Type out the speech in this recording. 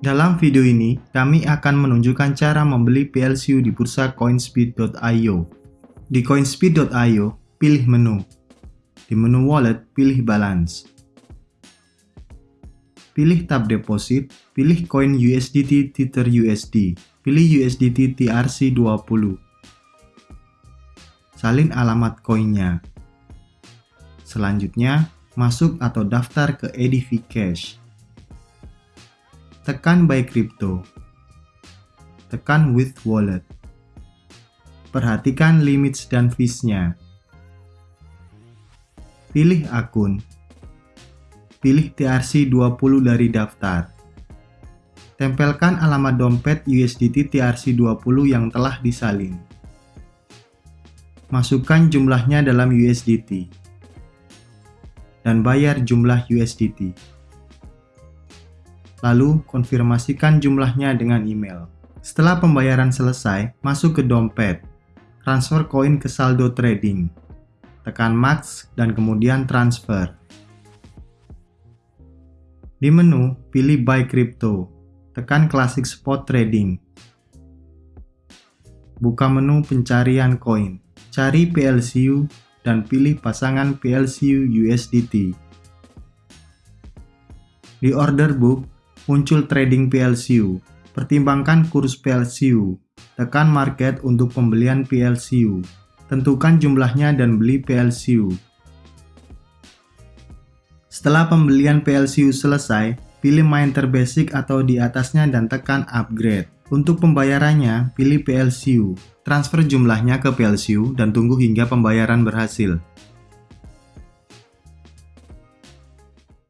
Dalam video ini, kami akan menunjukkan cara membeli PLCU di bursa coinspeed.io. Di coinspeed.io, pilih menu. Di menu wallet, pilih balance. Pilih tab deposit, pilih koin USDT Tether USD, pilih USDT TRC20. Salin alamat koinnya. Selanjutnya, masuk atau daftar ke EDV Cash. Tekan Buy Crypto. Tekan With Wallet. Perhatikan limits dan fees-nya. Pilih akun. Pilih TRC20 dari daftar. Tempelkan alamat dompet USDT TRC20 yang telah disalin. Masukkan jumlahnya dalam USDT. Dan bayar jumlah USDT lalu konfirmasikan jumlahnya dengan email. Setelah pembayaran selesai, masuk ke dompet, transfer koin ke saldo trading, tekan max dan kemudian transfer. Di menu, pilih buy crypto, tekan classic spot trading. Buka menu pencarian koin, cari PLCU dan pilih pasangan PLCU USDT. Di order book, muncul trading PLCU. Pertimbangkan kurs PLCU. Tekan market untuk pembelian PLCU. Tentukan jumlahnya dan beli PLCU. Setelah pembelian PLCU selesai, pilih Miner Basic atau di atasnya dan tekan Upgrade. Untuk pembayarannya, pilih PLCU. Transfer jumlahnya ke PLCU dan tunggu hingga pembayaran berhasil.